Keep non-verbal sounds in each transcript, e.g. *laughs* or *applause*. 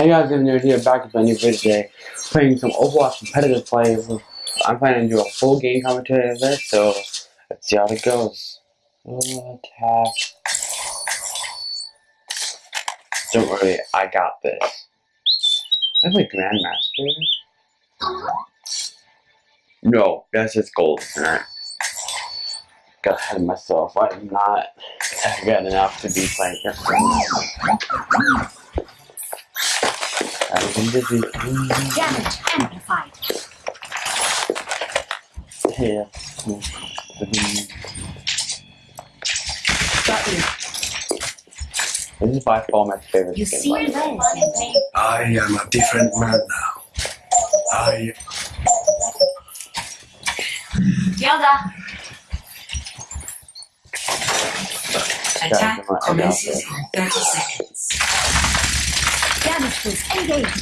Hey guys, new here, back with a new video today, playing some Overwatch competitive play. I'm planning to do a full game commentary of this, so let's see how it goes. Attack. Don't worry, I got this. That's like Grandmaster. No, that's just gold. Got ahead of myself. I'm not *laughs* good enough to be playing busy. Damage amplified. Yeah. Got you. This is by far my favorite You game. see by the this, I am a different man now. I Yoda. Guys, Attack commences in 30 seconds. Damage boost engaged.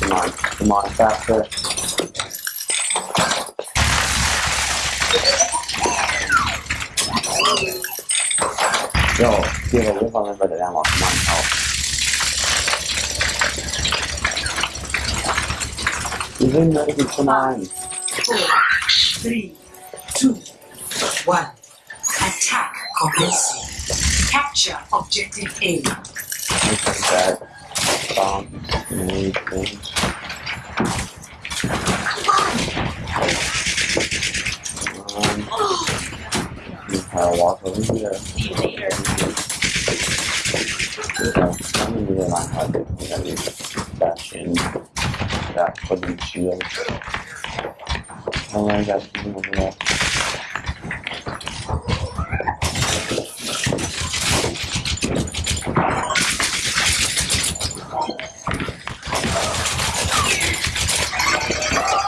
Come on, come on, faster. Yo, give a live on limited ammo. Come on, help. Even though come on. Four, three, two, one. Attack commencing. Capture objective A. That bomb. Um, you kind of walk over here. See you later. I'm gonna really learn how to do that in that wooden shield. I learned that from over there.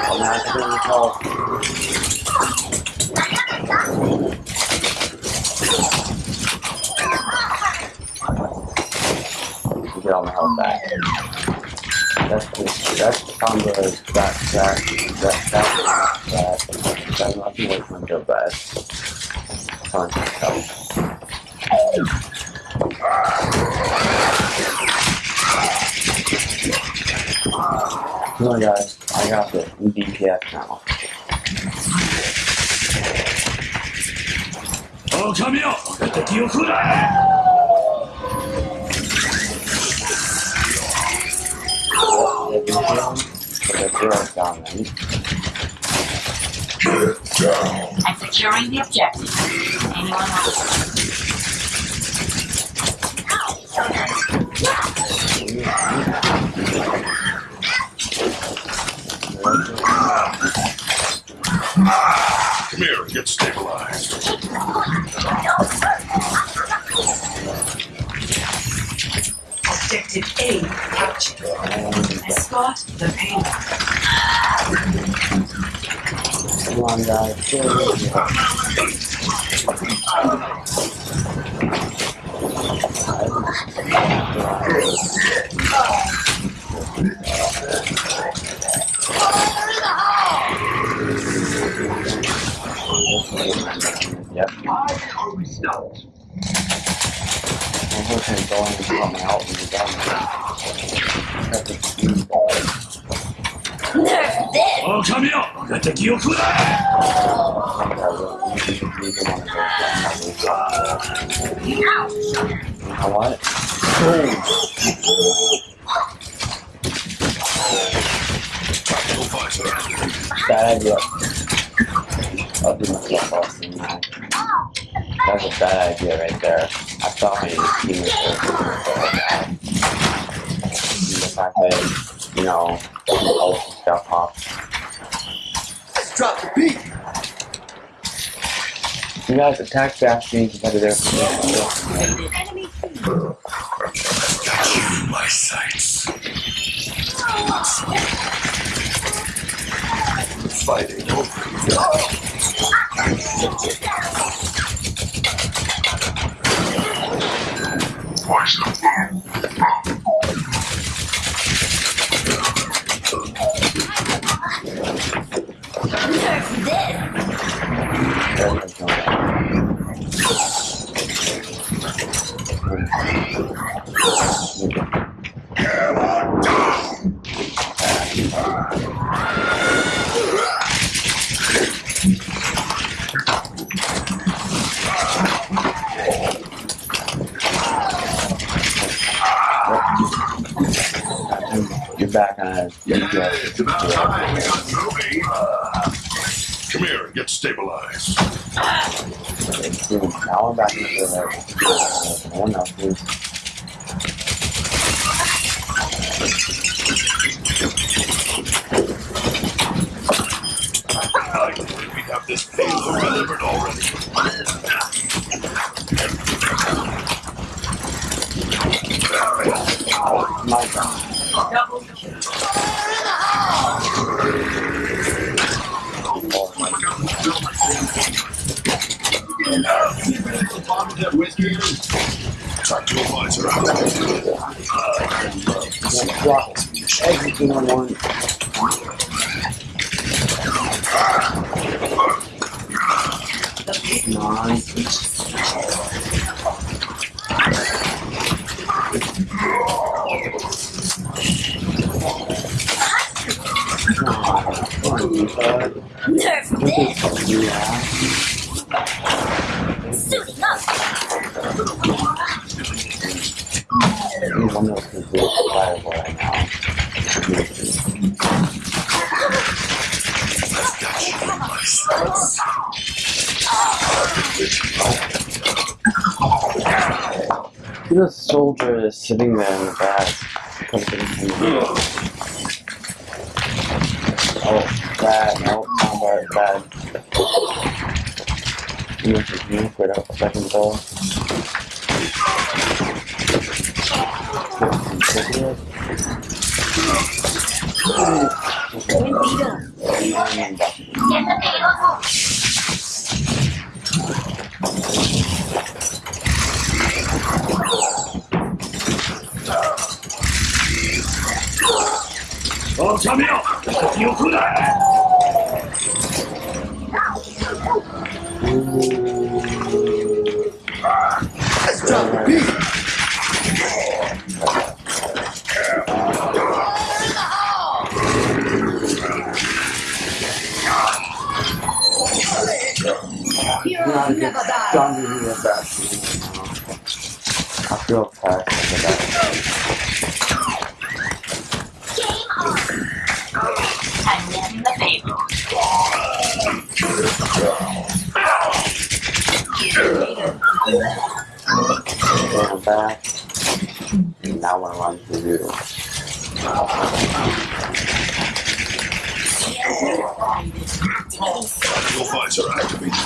I'm the get all my health back. That's that's combo that that that that that that that nothing me feel bad. Fun help. Come on, guys, I got the DPF now. Oh, come here! You Get down. I'm securing the objective. Anyone? Come here, get stabilized. Objective A captured. Escort the payload. Come on guys, I'm hoping going to come out and be done. That's a huge ball. Nerf this! お神よ敵を食うな You know what? Bad idea. I'll do myself off in now. That's a bad idea right there. I thought my team was The fact that, you know, the ult got popped. Drop the beat. You guys attack Bastion competitive. Enemy My sights. Fighting over. Nerf this! Gonna Yeah, it's about time we got moving. Uh, come here, get stabilized. Now I'm back into the one else is. I believe we have this payload delivered already. My God. Double kill. Oh my God. Time to out. Yeah, drop everything I want. Come on. Come on, come on, you bud. Nerf this! Look at you, yeah. Suiting up! Every one of really survivable right now. The soldier is sitting there in the back. Oh, bad. No, not bad. Bad. You know, just you quit out a second though. Heroes Don't do me that. I feel attacked after that. Game on! I'm letting the payload. Going back. And now I run to you. Your visor activated.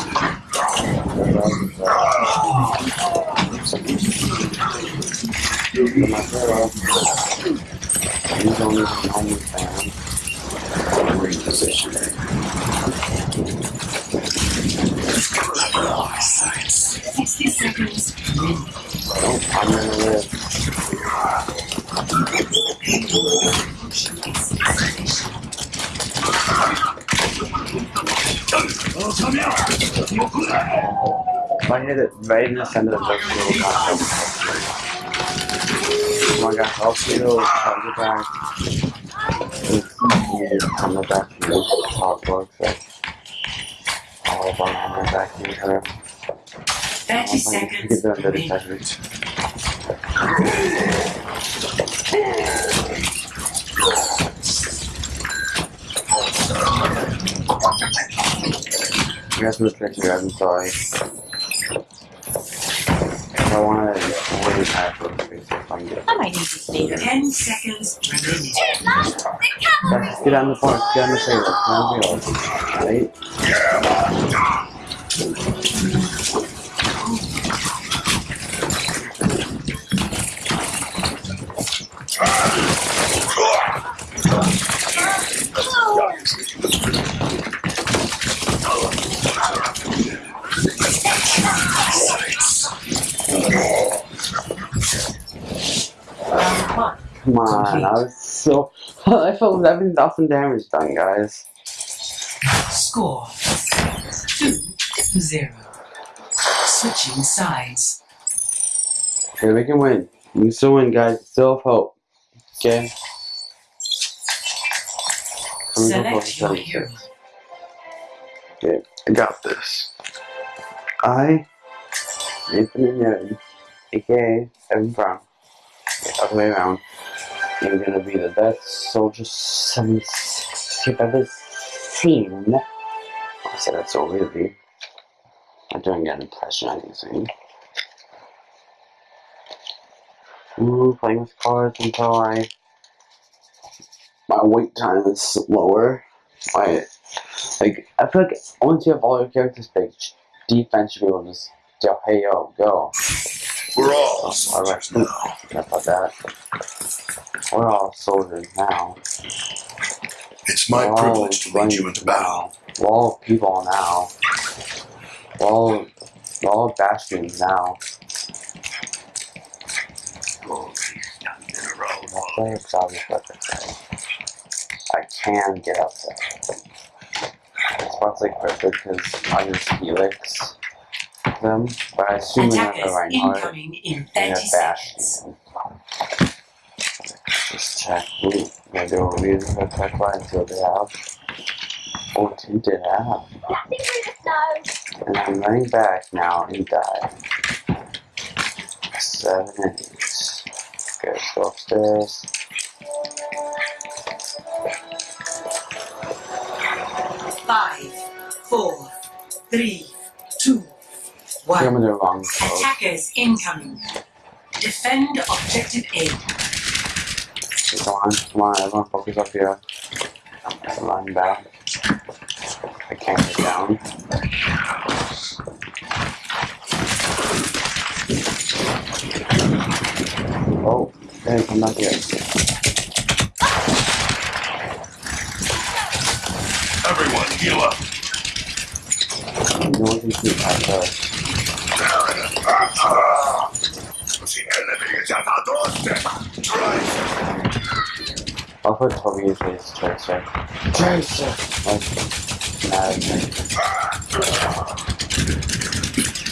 For my girl. You don't even know me, fam. Repositioning. 60 seconds. Nope, I'm gonna live. Right near the, right in the center of the little. Come on, guys, I'll see you. Come back. Come back to the top box. All of them coming back in here. 30 Get seconds. them the remaining. detachment. You guys must let you guys, I'm sorry. I want to really bad for the space if I'm. I might need to stay 10 seconds remaining. Here's the cavalry! Guys, get on the point, get on the table, get on the table. Right? Come on, I was so. *laughs* I felt 11,000 damage done, guys. Score 2 to 0. Switching sides. Okay, we can win. We can still win, guys. Still hope. Okay? Select your hero. Okay, I got this. I, Infinite Nerd, aka Evan Brown, other way around, You're gonna be the best soldier some you've ever seen. I said that so weirdly. I'm doing an impression of anything. Ooh, playing with cards until I my wait time is slower. My like I feel like once you have all your characters picked, defense should be able to just go, hey yo, go. We're all oh, soldiers now. about that. We're all soldiers now. It's my We're all privilege to lead you into battle. now. We're all people now. We're all, we're all bastions now. Oh, I'll play a weapon I can get up there. It's spot's like perfect because I'm just helix them, but I assume they're not the Attackers Reinhardt. incoming in in 30 a seconds. Just check. Ooh, gonna do a really quick line what they have. Oh, two did have. Nothing through the snow. And I'm running back now and die. Seven and eight. Okay, let's go upstairs. Five, four, three, two, I I'm one. gonna do wrong. Attackers incoming. Defend objective A. Come on, come on, everyone focus up here. Line back. I can't get down. Oh, hey, come back here. Everyone, heal up. No one can shoot at I'll put Toby as. Tracer! Like, nah, okay.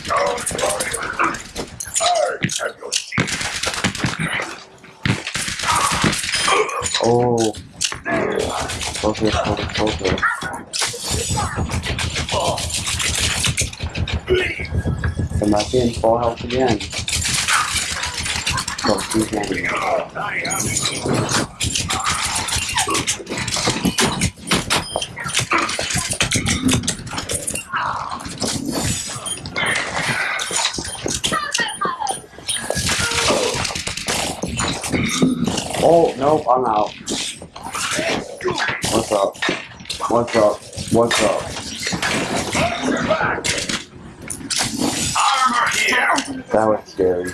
Don't worry. I have your shield. Oh! Focus, focus, focus. Come back in, full health again. Focus again. I Oh, no, I'm out. What's up? What's up? What's up? Here. That was scary.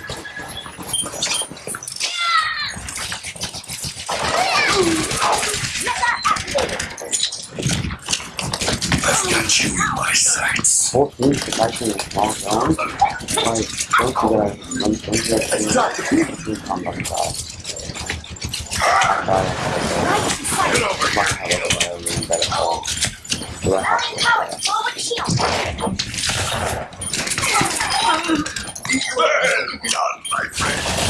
I've got you in my sights. Both teams protecting a small zone. Like, don't do that. Don't, don't do that. Please come back side. Get over here. have a little better hold. Do I have to? Power forward shield. Well done, my friend.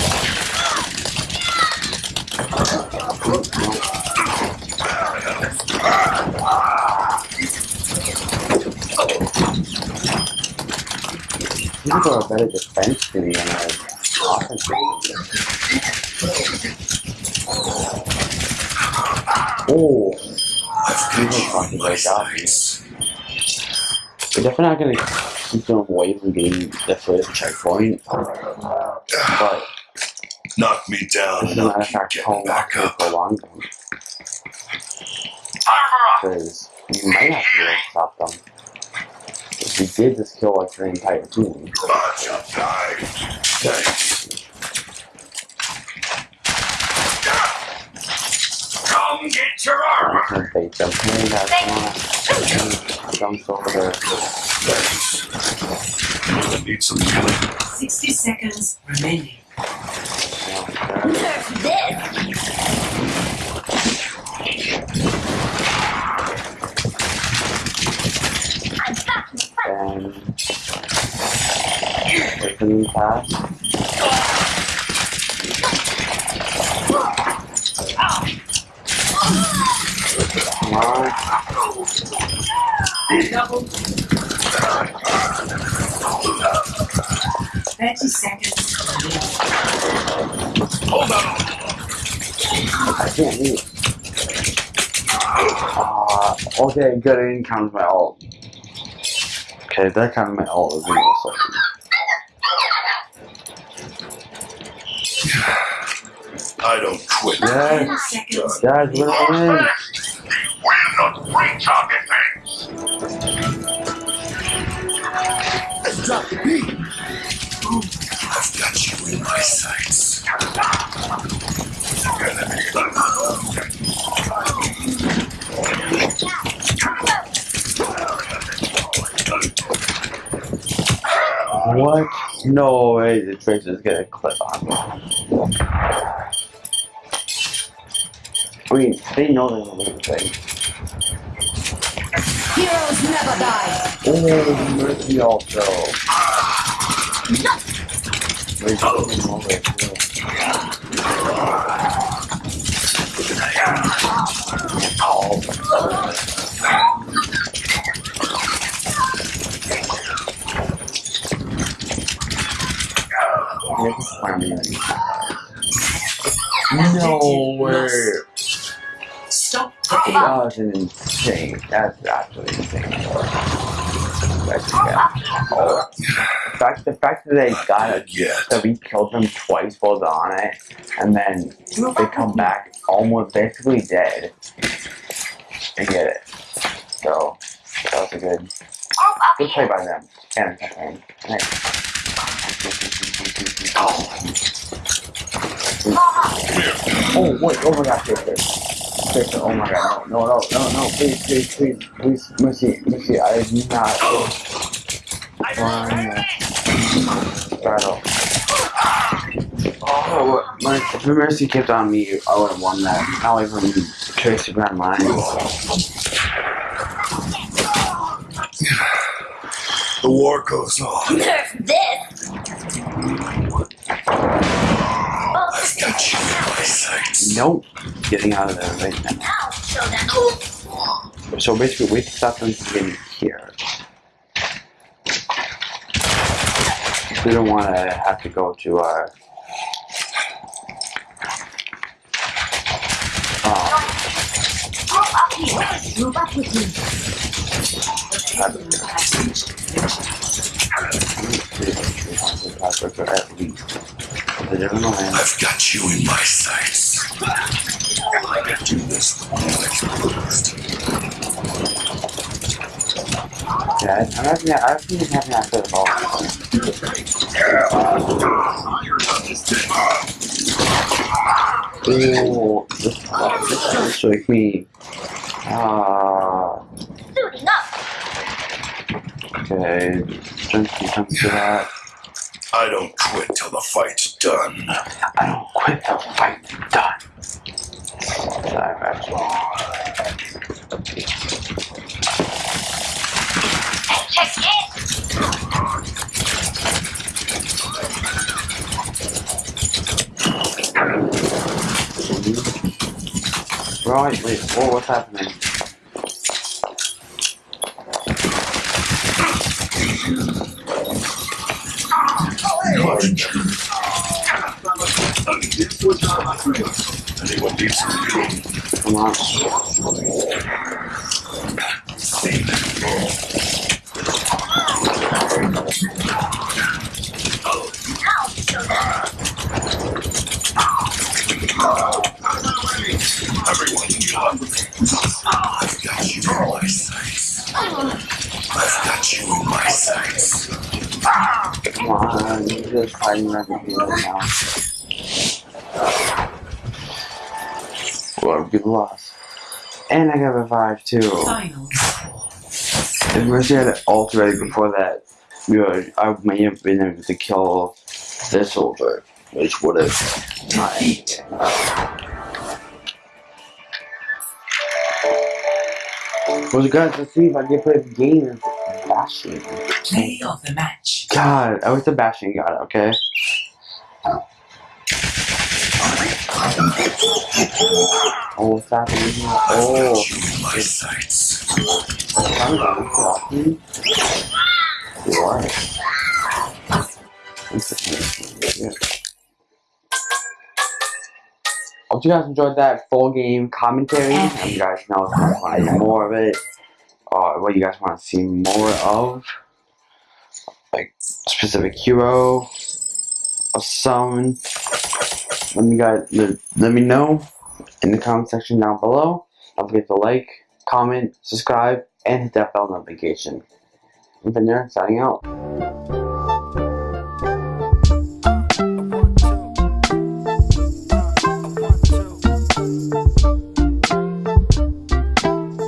Go a better defense than me and I offense. Oh, I've you got were you talking about that. We're definitely not gonna keep them away from getting the first checkpoint. But Knock me down, as a matter of fact, get back up. go long? Because you might have to stop them. If we did just kill like the entire team. But you died. Thanks. Come get your armor. can't bait them. Hey guys, come. Jumps over there. Thanks. I need some healing. 60 seconds remaining. Yeah, Nerf this. In the and taking pass. Come on. 30 seconds. Hold on. I can't leave. Ah, okay, good. I didn't count my ult. Okay, that counted my ult as being salty. I don't quit. Yes, guys, we're gonna. We're not free target No way, the Trace is gonna clip on me. I mean, they know they're gonna lose, right? Heroes never die. Oh, Mercy also. Wait, oh, was an insane. That's actually insane. That's, oh. The fact, the fact that they got it, that we killed them twice while they're on it, and then they come back almost basically dead. They get it. So that was a good, good play by them. And and nice. Oh wait! Oh my gosh! Oh my god! No! No! No! No! No! Please! Please! Please! Please! Mercy! Mercy! I did not. One battle. Oh, what- my, if Mercy kept on me, I would have won that. Not even Tracy Brown line. The war goes on. Nerf this. Oh, I've got you in. Nope. Getting out of there right now. now show them. So basically, to stop them getting here. We don't want to have to go to our. Oh, Move up with me. But don't know, man. I've got you in my sights. I can do this first. Yeah, I'm not gonna, I think it's happening after the ball. Ooh, this, this looks like me. Ah, Suiting up. okay. Jensen comes to that. I don't quit till the fight's done. I don't quit till the fight's done. Right, wait, whoa, what's happening? Anyone needs some healing? Come on. Just fighting around the field now. Well, good loss. And I got revived too. Final. If Mercy had ult ready before that, you know, I may have been able to kill this soldier, which would have not. Well, guys, let's see if I can play the game bashing. Play of the match. God, I was the bashing god, okay? Oh, what's happening here? Oh, my sights. what's happening? What's happening? You are. I'm sitting here. Yeah. I'll hope you guys enjoyed that full game commentary. And you guys know if you want more of it, or what you guys want to see more of, like specific hero or some. Let me guys let, me know in the comment section down below. Don't forget to like, comment, subscribe, and hit that bell notification. Been there, signing out.